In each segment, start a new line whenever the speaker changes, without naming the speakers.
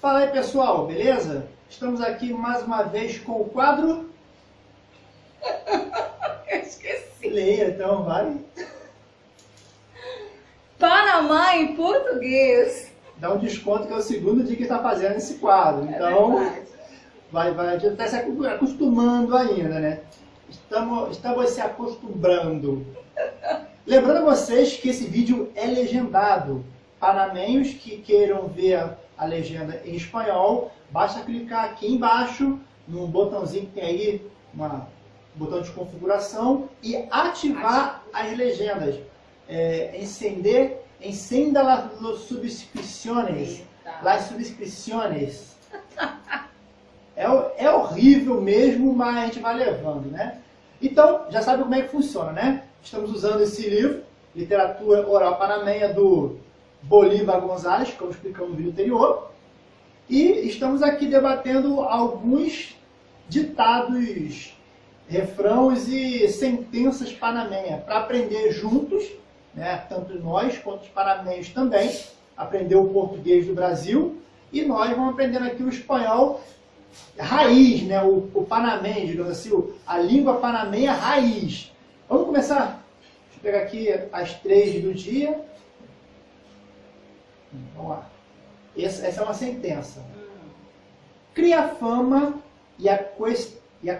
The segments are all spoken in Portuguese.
Fala aí pessoal, beleza? Estamos aqui mais uma vez com o quadro...
Eu esqueci.
Leia então, vai.
Panamá em português.
Dá um desconto que é o segundo dia que está fazendo esse quadro.
É
Então,
verdade.
vai, vai, a gente está se acostumando ainda, né? Estamos, estamos se acostumando. Lembrando a vocês que esse vídeo é legendado. Panamenhos que queiram ver a, legenda em espanhol, basta clicar aqui embaixo, no botãozinho que tem aí, uma, botão de configuração, e ativar as legendas. É, encender, encenda las.
Eita.
Las subscrições. Ho- horrível mesmo, mas a gente vai levando, né? Então, já sabe como é que funciona, né? Estamos usando esse livro, Literatura Oral Panamenha, do Bolívar Gonzalez, como explicamos no vídeo anterior. E estamos aqui debatendo alguns ditados, refrãos e sentenças panamenha, para aprender juntos, né? tanto nós quanto os panamenhos também, aprender o português do Brasil, e nós vamos aprendendo aqui o espanhol raiz, né? o, o panamenho, digamos assim, a língua panamenha raiz. Vamos começar? Deixa eu pegar aqui as três do dia. Vamos lá. Essa, essa é uma sentença.
Hum.
Cria fama e acost- e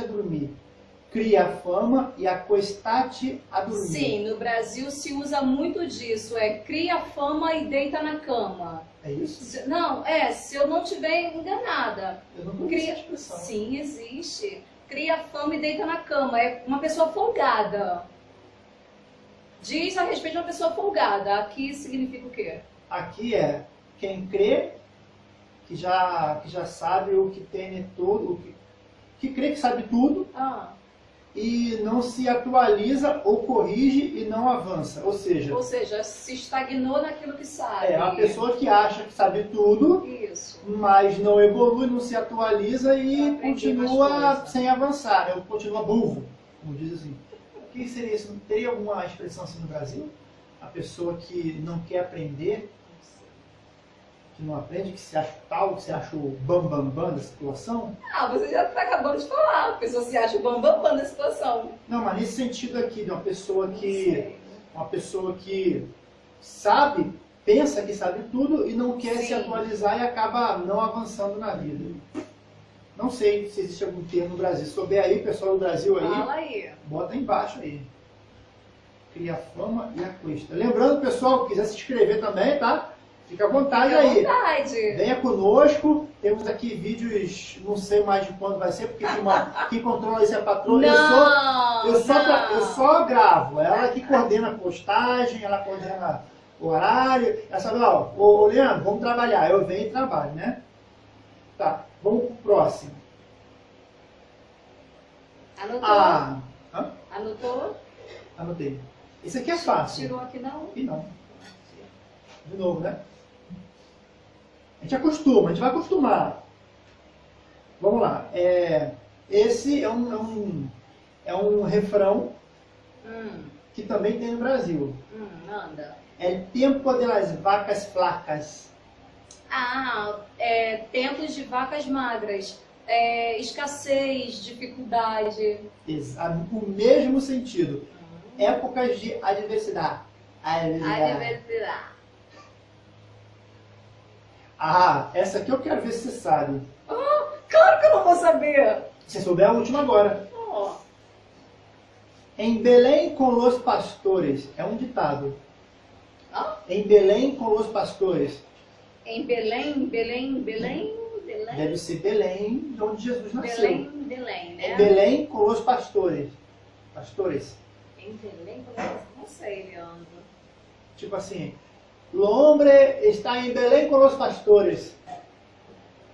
a dormir. Cria fama e acostate a dormir.
Sim, no Brasil se usa muito disso. É cria fama e deita na cama.
É isso?
Se- Não, é, se eu não estiver enganada.
Eu não conheço
Cria...
essa expressão.
Sim, existe. Cria fama e deita na cama. É uma pessoa folgada. Diz a respeito de uma pessoa folgada. Aqui significa o quê?
Aqui é quem crê que já, que já sabe o que tem todo, o que, que crê que sabe tudo
Ah,
e não se atualiza ou corrige e não avança. Ou seja,
ou seja, se estagnou naquilo que sabe.
é a pessoa que acha que sabe tudo,
Isso.
mas não evolui, não se atualiza e continua sem avançar, né? continua burro, como diz assim. O que seria isso? Teria alguma expressão assim no Brasil? A pessoa que não quer aprender, que não aprende, que se acha tal, que se acha o bambambam bam, bam da situação?
Ah, você já está acabando de falar. A pessoa se acha o bambambam bam, bam da situação.
Não, mas nesse sentido aqui, de uma pessoa que, uma pessoa que sabe, pensa que sabe tudo e não quer se
Sim.
atualizar e acaba não avançando na vida. Não sei se existe algum termo no Brasil. Se souber aí, pessoal do Brasil aí,
Fala aí.
bota aí embaixo aí. Cria fama e a cuesta. Lembrando, pessoal, quiser se inscrever também, tá? Fica à vontade
Fica à
aí.
vontade.
Venha conosco. Temos aqui vídeos, não sei mais de quando vai ser, porque uma, quem controla isso é a patroa. Eu
Não,
eu, só, tra-
não.
eu só gravo. Ela que coordena a postagem, ela coordena o horário. Ela sabe, ó, ô, Leandro, vamos trabalhar. Eu venho e trabalho, né? Tá, vamos pro próximo.
Anotou?
Ah, hã?
Anotou?
anotei. Esse aqui é fácil.
Tirou aqui não?
E não. De novo, né? A gente acostuma, a gente vai acostumar. Vamos lá. É, esse é um, é, um, é um refrão
Hum,
que também tem no Brasil.
hum, anda.
É tempo de las vacas flacas.
Ah, é, tempos de vacas magras. É, escassez, dificuldade.
Exa- O mesmo sentido. Épocas de adversidade. Adversidade.
Adversidade.
Ah, essa aqui eu quero ver se você sabe.
Claro que eu não vou saber.
Se souber a última agora.
Ó,
Em Belém com los pastores. É um ditado.
Hã?
Em Belém com los pastores.
em Belém, Belém, Belém, Belém.
Deve ser Belém, de onde Jesus nasceu.
Belém, Belém, né?
Em Belém com los pastores. Pastores.
Em Belém, como é que- não sei, Leandro.
Tipo assim, o hombre está em Belém com los pastores.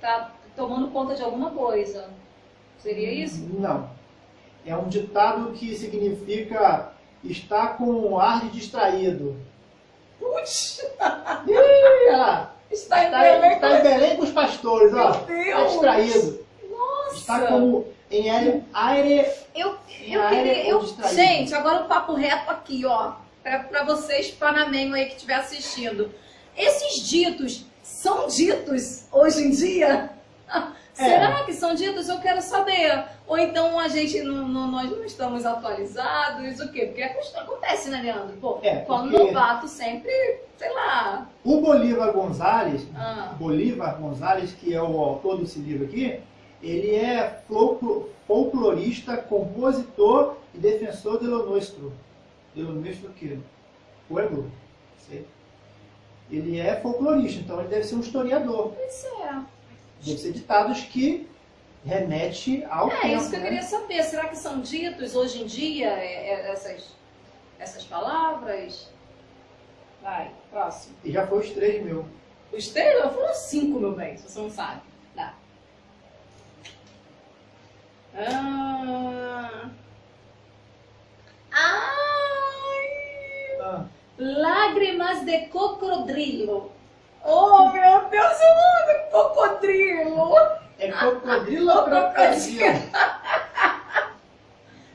Tá tomando conta de alguma coisa. Seria isso?
Não. É um ditado que significa está com um ar de distraído.
Putz,
Ih, olha lá.
está em
Está,
Belém.
está em Belém com os pastores, ó.
Meu Deus.
Está distraído.
Nossa.
Está como em aire, aire
Eu,
Em
eu
área
queria. Eu,
distraído.
gente, agora o papo reto aqui, ó. Pra vocês, panamenho aí que estiver assistindo. Esses ditos são ditos hoje em dia?
É.
Será que são ditos? Eu quero saber. Ou então a gente não, não- nós não estamos atualizados, o quê? Porque questão acontece, né, Leandro? Pô,
É,
quando novato sempre, sei lá.
O Bolívar Gonzalez,
Ah,
Bolívar Gonzalez, que é o autor desse livro aqui, ele é folclo- folclorista, compositor e defensor de lo nuestro. Lo nuestro que? Pueblo. Sei. Ele é folclorista, então ele deve ser um historiador.
pois é.
Deve ser ditados que remete ao
É
tempo.
isso que eu
né?
queria saber. Será que são ditos hoje em dia é, é, essas, essas palavras? Vai, próximo.
E já foi os três mil.
Os três, eu foram cinco, meu bem, se você não sabe. Dá. Ah.
Ah,
Lágrimas de cocodrilo. Oh, meu Deus, eu amo cocodrilo.
é crocodilo ou
Crocodilo.
crocodilo?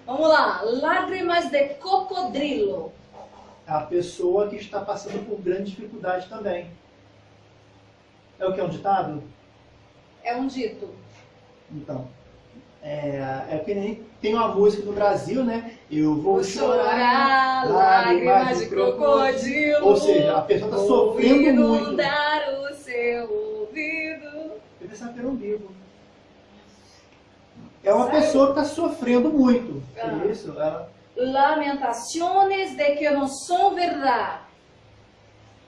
Vamos lá. Lágrimas de cocodrilo.
A pessoa que está passando por grande dificuldade também. É o que é um ditado?
É um dito.
Então, é, é que nem tem uma música do Brasil, né? Eu vou, chorar,
lágrimas de crocodilo.
Ou seja, a pessoa está sofrendo
Vou
muito.
inundar o seu ouvido.
Eu pensava que era um livro. É uma
Sério?
pessoa que está sofrendo muito.
Ah.
Por isso, ela
Lamentaciones de que não são verdade.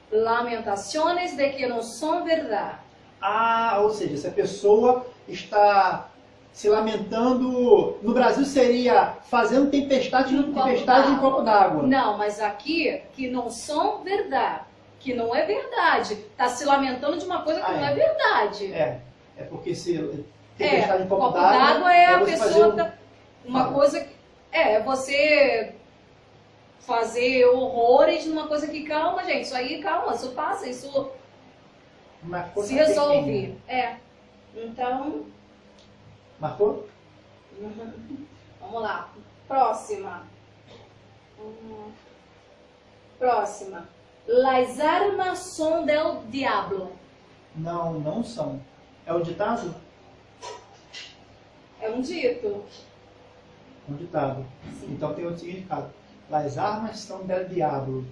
Lamentaciones de que não são verdade.
Ah, ou seja, se a pessoa está se lamentando, no Brasil seria fazendo tempestade,
copo
tempestade em copo d'água.
Não, mas aqui que não são verdade. Que não é verdade. Tá se lamentando de uma coisa que
Ah,
não
é.
é verdade.
É, é porque se tempestade
É,
em copo,
copo
d'água,
é a
você fazer
pessoa
um-
tá- Uma
Fala.
coisa que. É, você fazer horrores numa coisa que calma, gente. Isso aí, calma, isso passa, isso se resolve. É. Então,
Marcou?
uhum. vamos lá. Próxima. Próxima. Las armas son del diablo.
Não, não são. É um ditado?
É um dito.
Um ditado.
Sim.
Então tem outro significado. As armas são del diablo.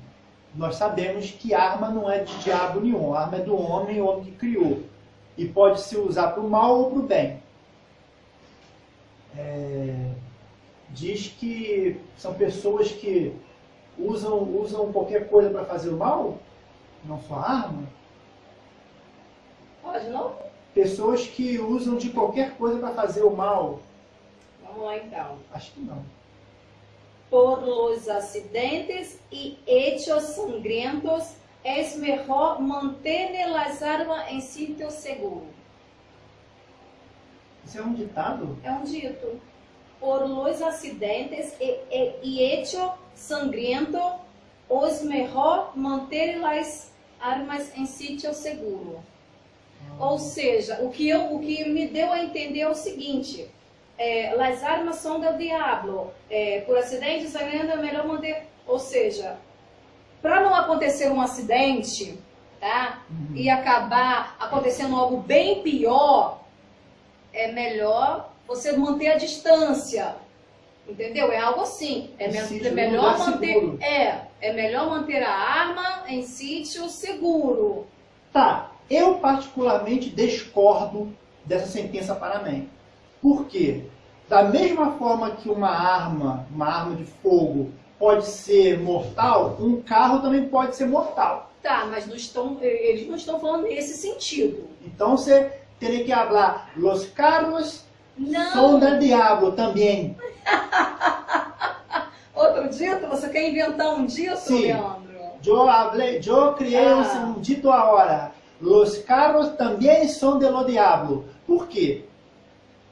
Nós sabemos que arma não é de diabo nenhum. A arma é do homem, o homem que criou. E pode se usar para o mal ou para o bem. É, diz que são pessoas que usam, usam qualquer coisa para fazer o mal, não só arma.
Pode não?
Pessoas que usam de qualquer coisa para fazer o mal.
Vamos lá então.
Acho que não.
Por los acidentes y hechos sangrientos, es mejor mantener las armas en sitio seguro.
Isso é um ditado?
É um dito. Por los acidentes y, y- y hechos sangrientos, es mejor manter las armas em sítio seguro. Ou seja, o que, eu, o que me deu a entender é o seguinte: é, as armas são do diabo. É, por acidente, sangrando é melhor manter. Ou seja, para não acontecer um acidente, tá?
Uhum.
E acabar acontecendo algo bem pior, é melhor você manter a distância. Entendeu? É algo assim. É, me- é melhor manter.
seguro.
É, é melhor manter a arma em sítio seguro.
Tá, eu particularmente discordo dessa sentença Panamém. Por quê? Da mesma forma que uma arma, uma arma de fogo, pode ser mortal, um carro também pode ser mortal.
Tá, mas não estão, eles não estão falando nesse sentido.
Então você teria que falar, los carros
Não.
son del diablo também.
Outro dito? Você quer inventar um dito,
Sim.
Leandro?
Eu, hablé, eu criei
Ah.
um dito agora. Los carros também são de lo diablo. Por quê?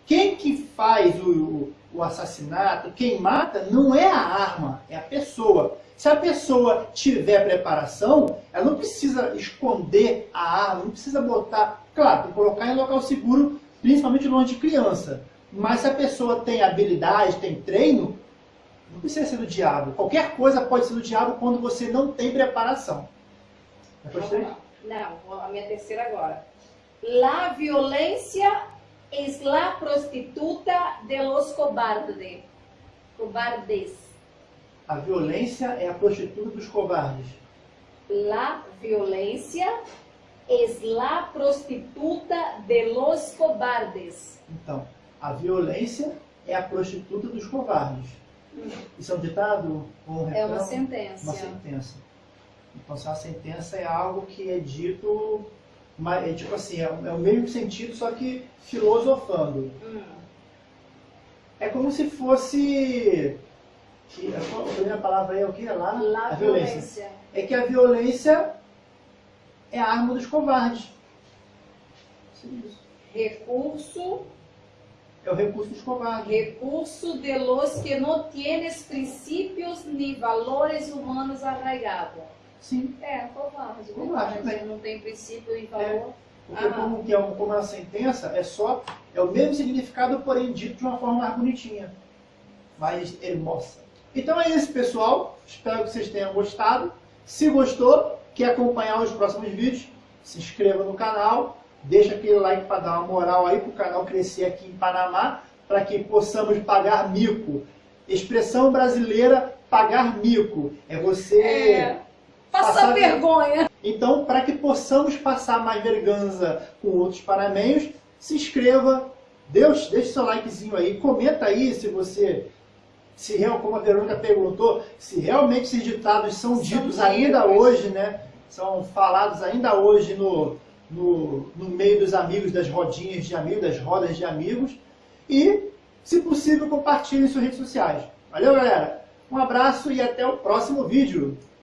Quem que faz o, o, o assassinato, quem mata, não é a arma, é a pessoa. Se a pessoa tiver preparação, ela não precisa esconder a arma, não precisa botar. Claro, tem que colocar em local seguro, principalmente longe de criança. Mas se a pessoa tem habilidade, tem treino, não precisa ser do diabo. Qualquer coisa pode ser do diabo quando você não tem preparação.
Vamos lá. Não, a minha terceira agora. La violência es la prostituta de los cobardes. Cobardes.
A violência é a prostituta dos covardes.
La violência es la prostituta de los cobardes.
Então, a violência é a prostituta dos covardes. Isso é um ditado? ou Um
É uma
refrão?
sentença.
Uma sentença. Então, se uma sentença é algo que é dito, é tipo assim, é, o- é mesmo sentido, só que filosofando.
Hum.
É como se fosse... que- A a primeira palavra aí é o que? Lá?
La
a violência.
violência.
É que a violência é a arma dos covardes.
Recurso,
É o recurso dos covardes.
recurso de los que no tienes principios ni valores humanos arraigados.
Sim.
É, covarde.
Covarde,
verdade.
né?
Não tem princípio e valor.
Porque
Ah.
como, que é um- como uma sentença, é só é o mesmo significado, porém dito de uma forma mais bonitinha, mais hermosa. Então é isso, pessoal. Espero que vocês tenham gostado. Se gostou, quer acompanhar os próximos vídeos, se inscreva no canal, deixa aquele like para dar uma moral aí para o canal crescer aqui em Panamá, para que possamos pagar mico. Expressão brasileira, pagar mico. É você...
É. Passar
Passar
vergonha.
Então, para que possamos passar mais verganza com outros panamenhos, se inscreva, Deus, deixe seu likezinho aí, comenta aí se você, se como a Verônica perguntou, se realmente esses ditados são,
São
ditos ainda hoje, né? São falados ainda hoje no, no, no meio dos amigos, das rodinhas de amigos, das rodas de amigos. E, se possível, compartilhe em suas redes sociais. Valeu, galera? Um abraço e até o próximo vídeo.